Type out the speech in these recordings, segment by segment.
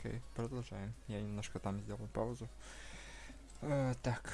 Окей, продолжаем. Я немножко там сделал паузу. Э, так.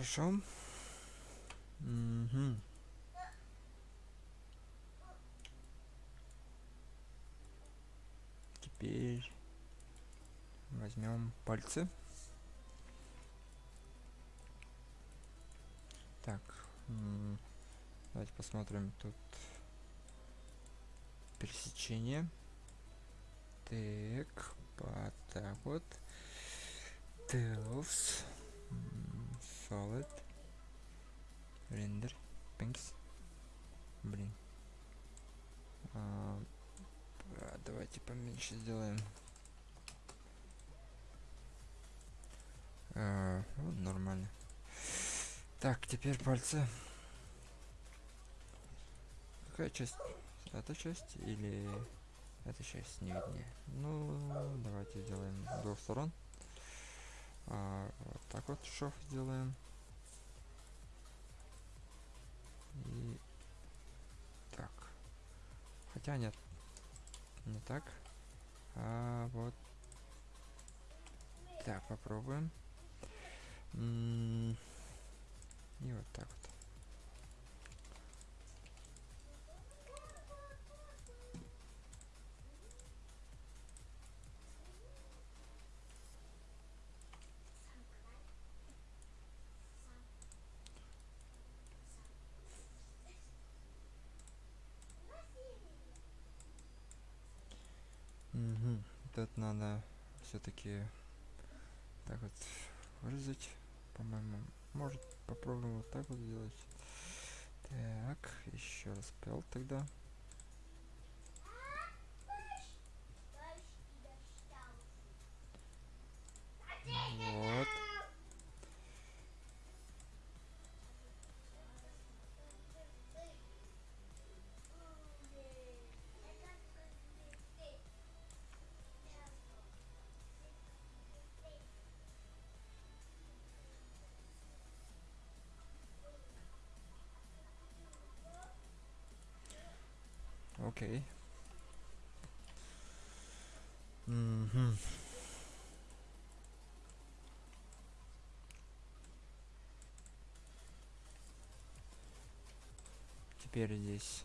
Хорошо. Мгм. Теперь возьмем пальцы. Так, давайте посмотрим тут пересечение. Так, вот так вот. Tails. Solid. Render. Pinks. Блин. А, а, давайте поменьше сделаем. А, вот нормально. Так, теперь пальцы. Какая часть? Эта часть или эта часть не виднее? Ну, давайте сделаем двух сторон. А, так вот шов сделаем. И так. Хотя нет. Не так. А вот так попробуем. И вот так вот. Мгм. Тут надо все-таки так вот вырезать, по-моему. Может попробуем вот так вот сделать. Так, еще раз пел тогда. Окей. Мгм. Теперь здесь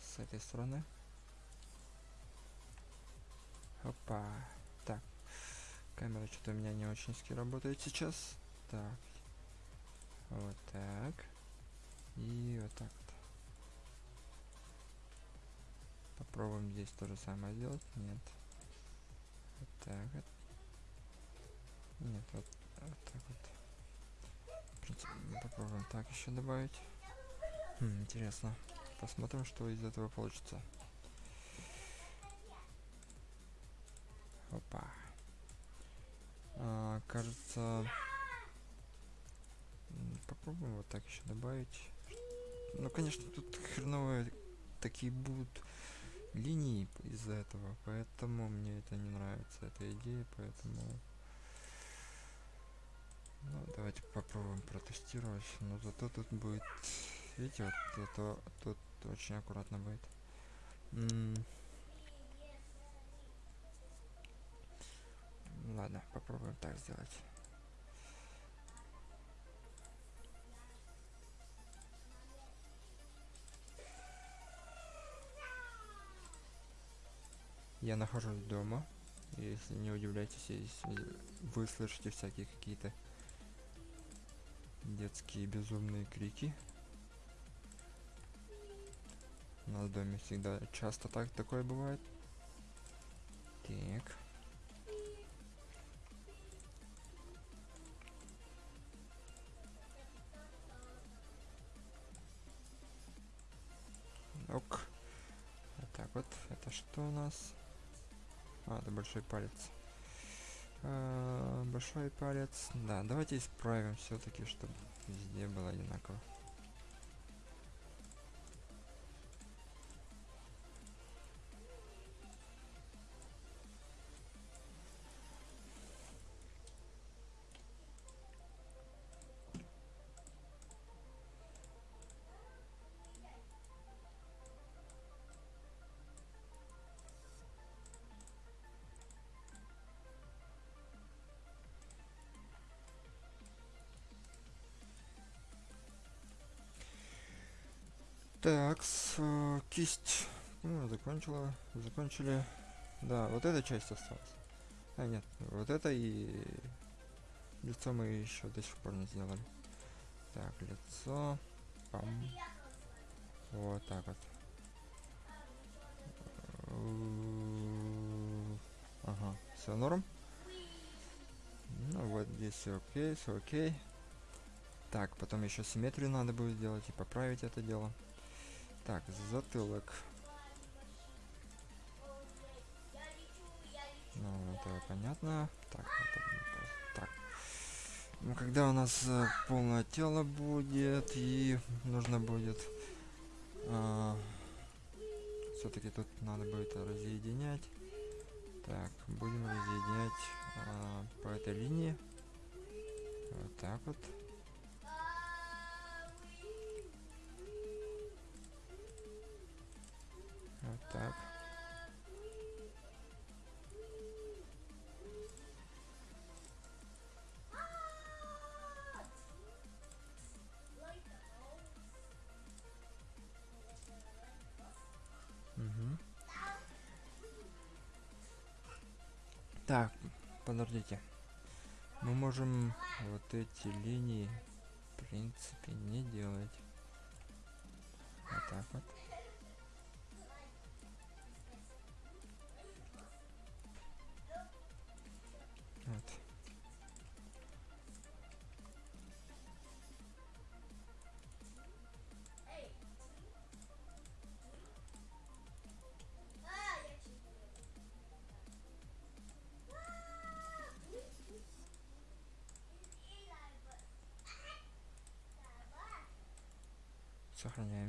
с этой стороны. Опа. Камера что-то у меня не очень ски работает сейчас. Так. Вот так. И вот так вот. Попробуем здесь то же самое сделать. Нет. Вот так вот. Нет, вот, вот так вот. В принципе, попробуем так еще добавить. Хм, интересно. Посмотрим, что из этого получится. Опа. А, кажется, М, Попробуем вот так еще добавить. Ну, конечно, тут хреновые такие будут линии из-за этого, поэтому мне это не нравится, эта идея, поэтому... Ну, давайте попробуем протестировать. Но зато тут будет... Видите, вот зато тут очень аккуратно будет. М. Ладно, попробуем так сделать. Я нахожусь дома. Если не удивляйтесь, если вы слышите всякие какие-то детские безумные крики. У нас в доме всегда часто так такое бывает. Так. Вот. Это что у нас? А, это большой палец. А, большой палец. Да, давайте исправим все-таки, чтобы везде было одинаково. Так, с, э, кисть. Ну, закончила. Закончили. Да, вот эта часть осталась. А, нет, вот это и лицо мы еще до сих пор не сделали. Так, лицо. Пам. Вот так вот. Ага, все норм. Ну вот здесь окей, все окей. Так, потом еще симметрию надо будет сделать и поправить это дело. Так, затылок. Ну, это понятно. Так, это, так. Ну, когда у нас э, полное тело будет, и нужно будет... А, Все-таки тут надо будет разъединять. Так, будем разъединять а, по этой линии. Вот так вот. Так. Мгм. Так, подождите. Мы можем вот эти линии, в принципе, не делать. Вот так. Вот.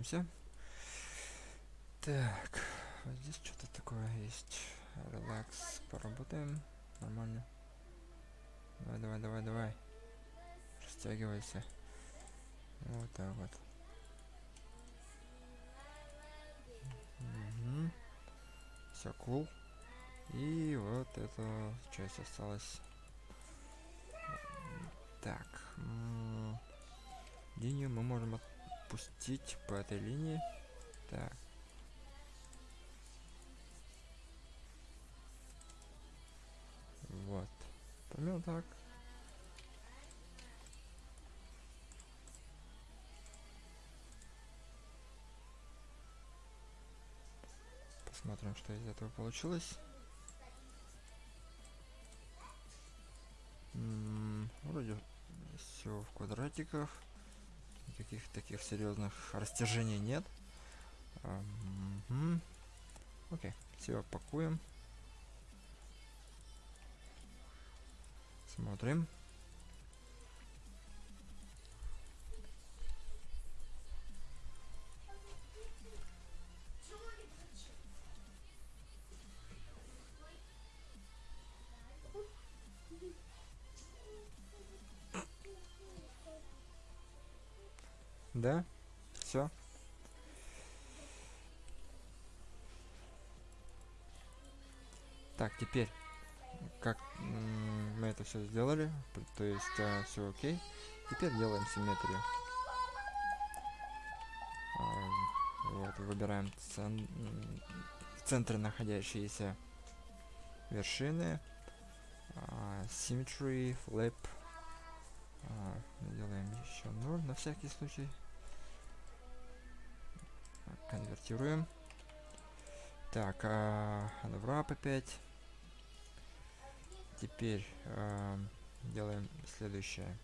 Сохраняемся. Так, вот здесь что-то такое есть. Релакс, поработаем. Нормально. Давай, давай, давай, давай. Растягивайся. Вот так вот. Угу. Все, кул. И вот эта часть осталась. Так. Линию мы можем отпустить по этой линии. Так. Вот. Примерно так. Посмотрим, что из этого получилось. М, Вроде все в квадратиках. Никаких таких серьезных растяжений нет. Окей, все пакуем. Смотрим. Да? Все? Так, теперь, как мы это все сделали, то есть э, все окей, теперь делаем симметрию. А, вот, выбираем цен в центре находящиеся вершины. А, symmetry, flip. А, делаем еще 0 на всякий случай. Конвертируем. Так, а, wrap опять. Теперь э, делаем следующее.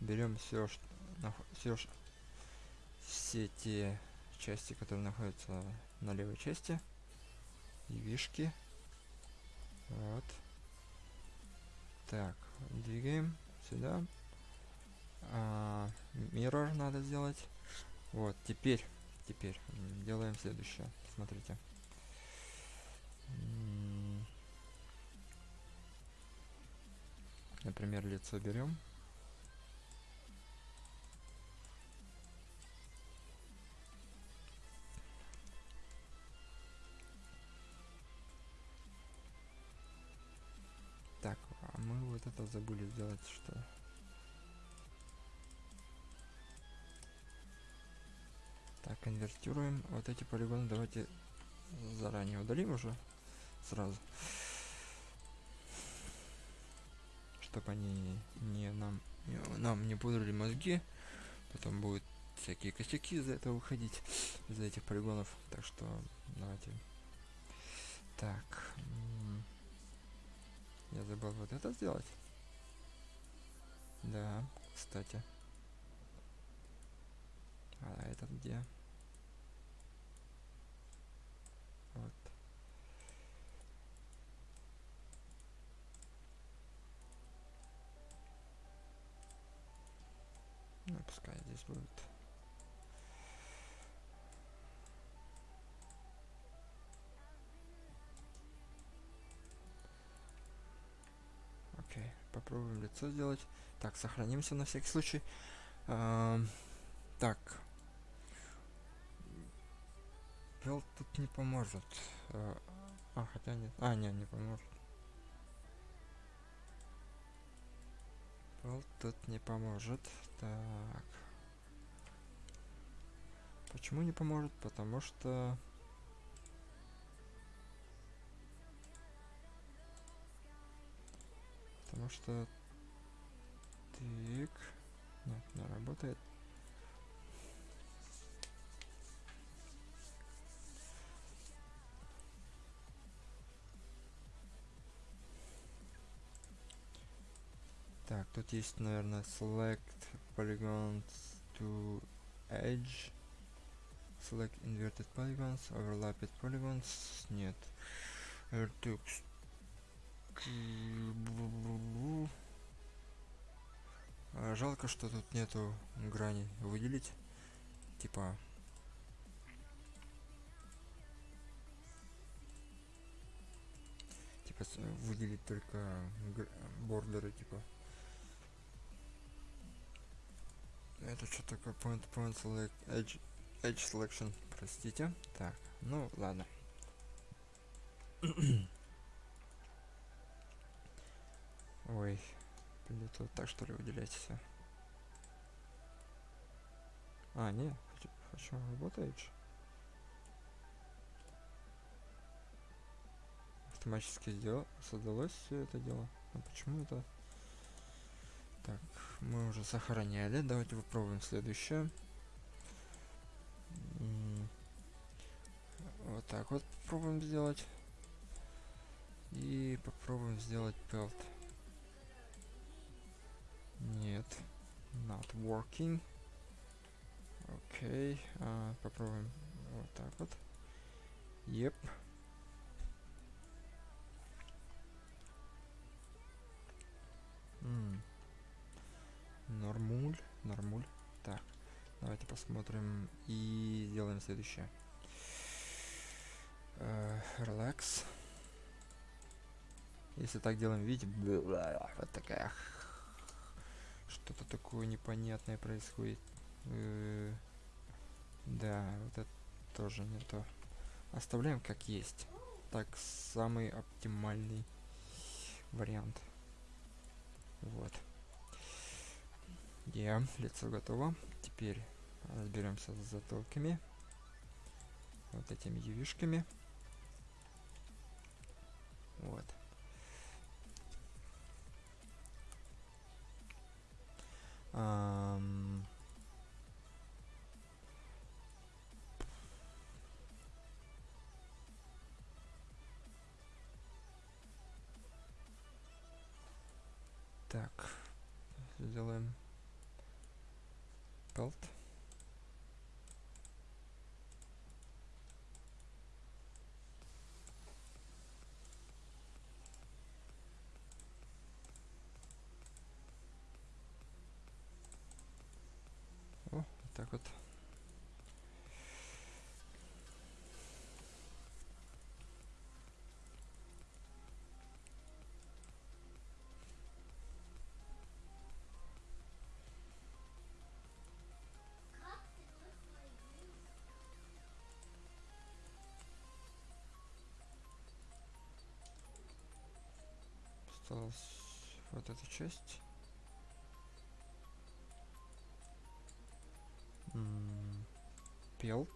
Берем все, что, все, все те части, которые находятся на левой части, и вишки. Вот. Так, двигаем сюда. А, mirror надо сделать. Вот, теперь, теперь делаем следующее. Смотрите. Например, лицо берем. Так, а мы вот это забыли сделать, что... Так, конвертируем. Вот эти полигоны давайте заранее удалим уже сразу. чтобы они не нам, не, нам не пудрили мозги. Потом будут всякие косяки из-за этого выходить, из-за этих полигонов. Так что давайте. Так. Я забыл вот это сделать. Да, кстати. А этот где? Ну, пускай здесь будет. Окей, попробуем лицо сделать. Так, сохранимся на всякий случай. Эм, так. Пел тут не поможет. Э, а, хотя нет. А, нет, не поможет. Пел тут не поможет. Так. Почему не поможет? Потому что... Потому что... Так. Нет, не работает. Так, тут есть, наверное, select polygons to edge. Select inverted polygons, overlapped polygons. Нет. Vertex. Жалко, что тут нету грани выделить. Типа типа выделить только бордеры типа Это что такое point point select edge edge selection? Простите. Так, ну ладно. Ой, придется вот так что ли выделять все. А, не, хочу работает же. Автоматически сделал, создалось все это дело. А почему это? Так, мы уже сохраняли. Давайте попробуем следующее. Вот так вот попробуем сделать. И попробуем сделать пелт. Нет. Not working. Окей. Okay. А, попробуем вот так вот. Yep. Mm. Нормуль, нормуль. Так, давайте посмотрим и сделаем следующее. Релакс. Если так делаем, видите, вот такая что-то такое непонятное происходит. Э, да, вот это тоже не то. Оставляем как есть. Так, самый оптимальный вариант. Вот. Yeah, лицо готово. Теперь разберемся с затылками. Вот этими ювишками. Вот. Um, так, сделаем пелт. так вот. Осталась вот эта часть. Пелт.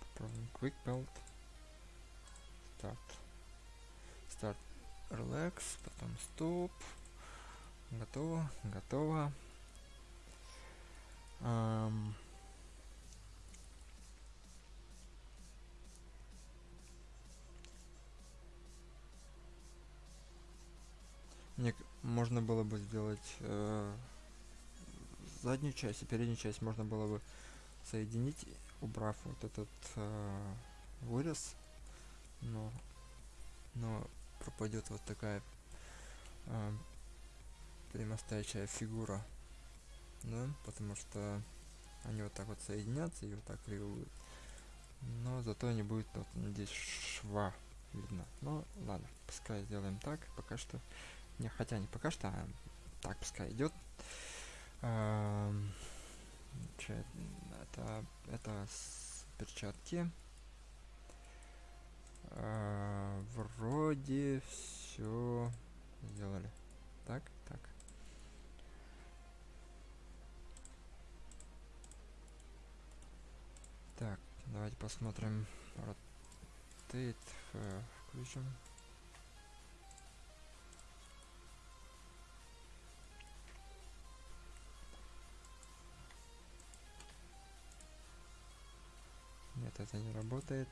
Попробуем Quick Pelt. Старт. Старт. Relax. Потом стоп. Готово. Готово. Um, Мне можно было бы сделать э, заднюю часть и переднюю часть можно было бы соединить, убрав вот этот э, вырез, но, но пропадет вот такая э, прямостоящая фигура, да, потому что они вот так вот соединятся и вот так кривуют. Но зато не будет вот здесь шва видно. Ну ладно, пускай сделаем так, пока что не, хотя не пока что, а так пускай идет. Эм, это, это перчатки. Э, вроде все сделали. Так, так. Так, давайте посмотрим. Rotate э, включим. Нет, это не работает.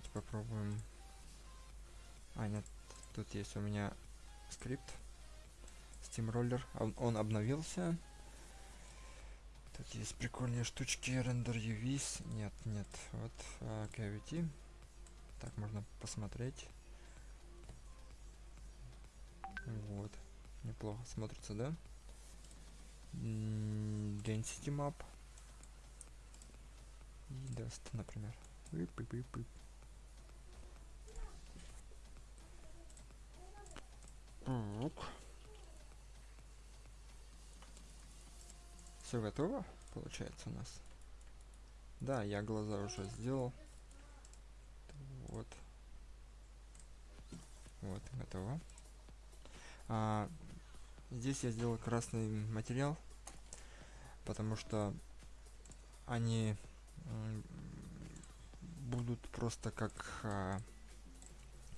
Давайте попробуем. А, нет, тут есть у меня скрипт. Steamroller. Он, он обновился. Тут есть прикольные штучки. Render UVs. Нет, нет. Вот uh, Cavity. Так, можно посмотреть. Вот. Неплохо смотрится, да? Density Map. И Dust, например. Ип -ип -ип -ип. Так. Все готово, получается у нас. Да, я глаза уже сделал. Вот. Вот, готово. А, здесь я сделал красный материал, потому что они будут просто как а,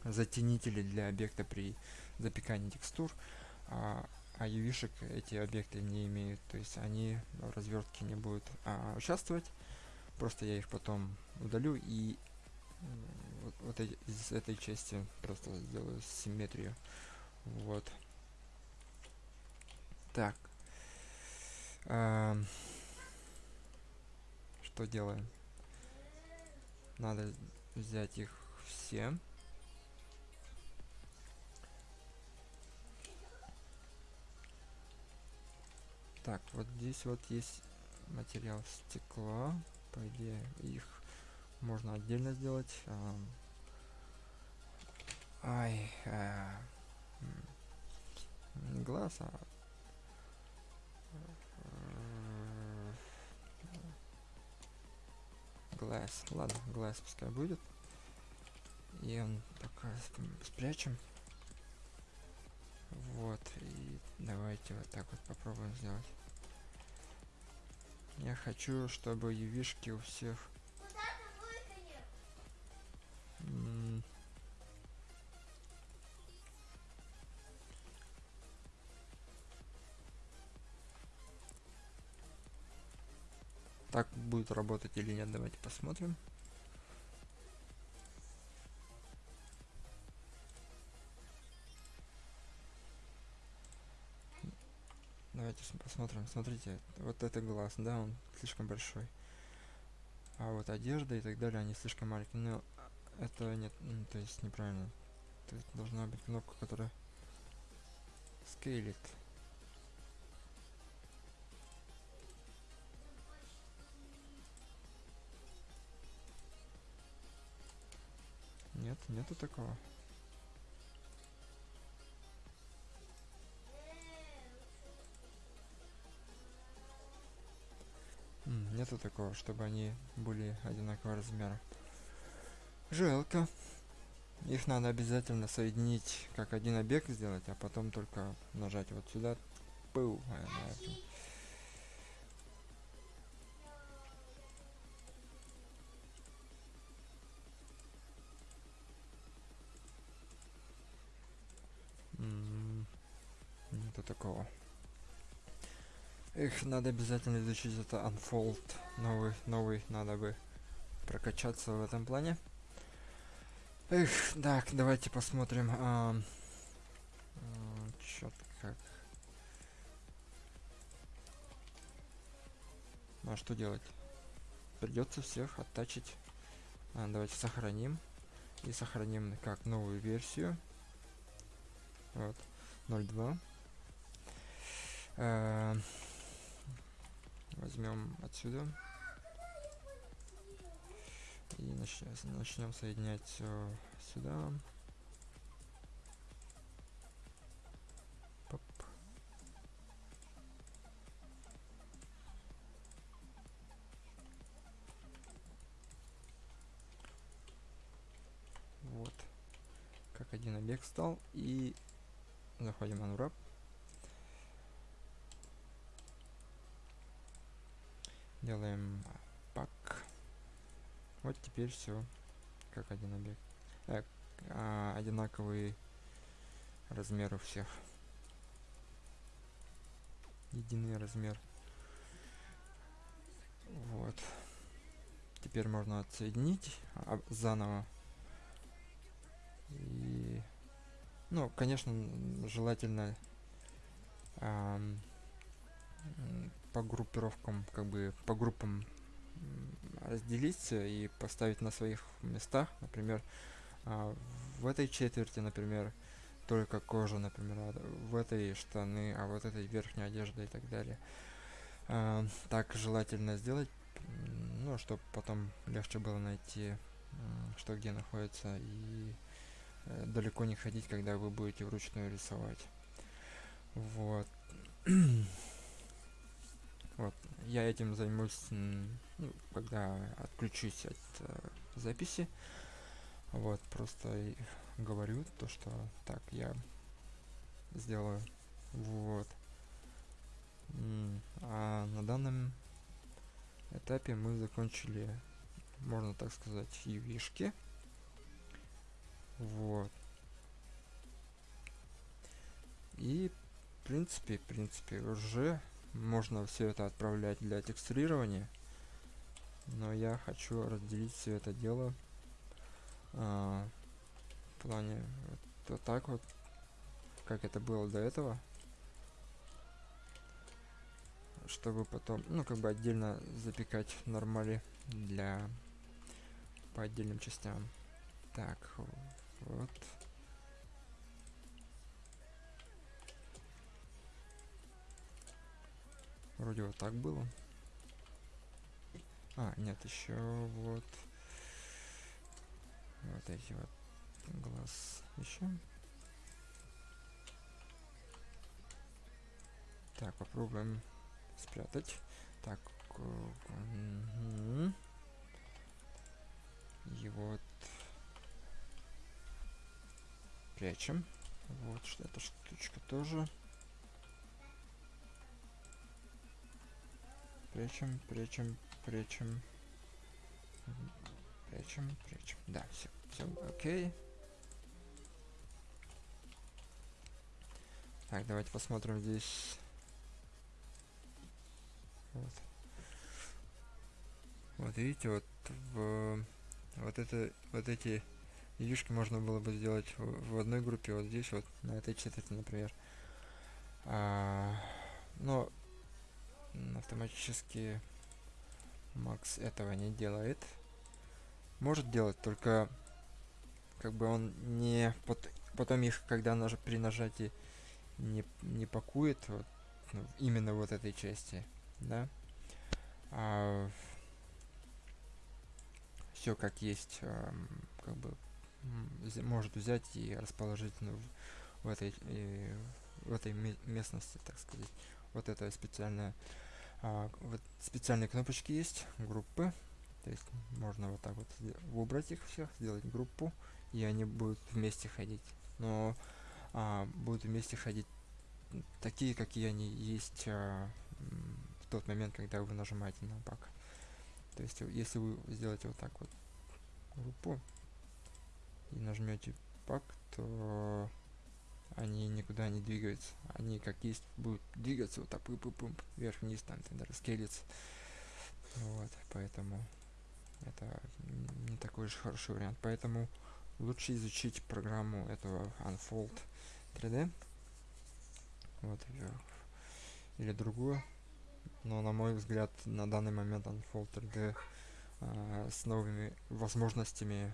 затенители для объекта при запекании текстур, а, а UV-шек эти объекты не имеют, то есть они в развертке не будут а, участвовать, Просто я их потом удалю и вот, вот эти, из этой части просто сделаю симметрию. Вот. Так. Эм, что делаем? Надо взять их все. Так, вот здесь вот есть материал стекла. По идее, их можно отдельно сделать. А, ай, а, не глаз, а глаз. Ладно, глаз пускай будет. И он пока спрячем. Вот, и давайте вот так вот попробуем сделать. Я хочу, чтобы ювишки у всех... Так будет работать или нет, давайте посмотрим. Давайте посмотрим. Смотрите, вот это глаз, да, он слишком большой. А вот одежда и так далее, они слишком маленькие. Но это нет, ну, то есть неправильно. То есть должна быть кнопка, которая скейлит. Нет, нету такого. Нету такого, чтобы они были одинакового размера. Жалко. Их надо обязательно соединить, как один объект сделать, а потом только нажать вот сюда. Пыл. Нету такого. Их надо обязательно изучить это Unfold. Новый, новый надо бы прокачаться в этом плане. Эх, так, давайте посмотрим. А, а, как. Ну а что делать? Придется всех оттачить. А, давайте сохраним. И сохраним как новую версию. Вот. 0.2. Uh, возьмем отсюда и начнем, начнем соединять все сюда. Поп. Вот. Как один объект стал. И заходим на Unwrap. Делаем пак. Вот теперь все как один объект. Э, а, одинаковые размеры у всех. Единый размер. Вот. Теперь можно отсоединить а, заново. И, ну, конечно, желательно эм, по группировкам, как бы по группам разделиться и поставить на своих местах, например, а, в этой четверти, например, только кожа, например, а в этой штаны, а вот этой верхняя одежда и так далее. А, так желательно сделать, ну, чтобы потом легче было найти, что где находится, и э, далеко не ходить, когда вы будете вручную рисовать. Вот. Я этим займусь, ну, когда отключусь от э, записи. Вот, просто говорю то, что так я сделаю. Вот. А на данном этапе мы закончили, можно так сказать, ювишки. Вот. И, в принципе, в принципе, уже можно все это отправлять для текстурирования. но я хочу разделить все это дело а, в плане вот, вот так вот, как это было до этого, чтобы потом, ну, как бы отдельно запекать в нормале для по отдельным частям. Так, вот. Вроде вот так было. А, нет, еще вот. Вот эти вот глаз еще. Так, попробуем спрятать. Так, угу. и вот прячем. Вот что эта штучка тоже. Прячем, прячем, прячем. Прячем, прячем. Да, все, все, окей. Так, давайте посмотрим здесь. Вот. Вот видите, вот в вот это вот эти яички можно было бы сделать в, в одной группе, вот здесь вот на этой четверти, например. А, но автоматически Макс этого не делает. Может делать, только как бы он не под, потом их, когда наж, при нажатии не, не пакует вот, ну, именно вот этой части, да. А, все как есть, а, как бы может взять и расположить ну, в этой и, в этой местности, так сказать. Вот это специальная а, вот специальные кнопочки есть, группы. То есть можно вот так вот выбрать их всех, сделать группу, и они будут вместе ходить. Но а, будут вместе ходить такие, какие они есть а, в тот момент, когда вы нажимаете на пак. То есть, если вы сделаете вот так вот группу и нажмете пак, то они никуда не двигаются. Они как есть будут двигаться вот так, -пып вверх-вниз, там тогда раскелится. Вот, поэтому это не такой же хороший вариант. Поэтому лучше изучить программу этого Unfold 3D. Вот, или другую. Но на мой взгляд, на данный момент Unfold 3D э, с новыми возможностями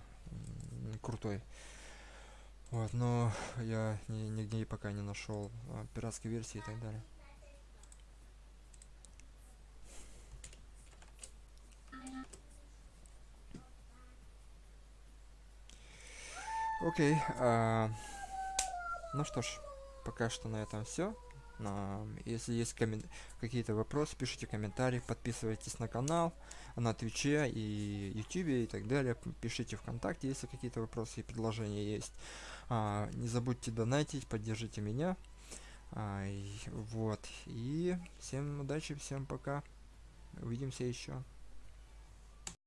крутой. Вот, но я ни, нигде пока не нашел а, пиратской версии и так далее. Окей. А, ну что ж, пока что на этом все. Если есть какие-то вопросы, пишите комментарии, подписывайтесь на канал, на Твиче и Ютубе и так далее. Пишите ВКонтакте, если какие-то вопросы и предложения есть. А, не забудьте донатить, поддержите меня. А, и, вот. И всем удачи, всем пока. Увидимся еще.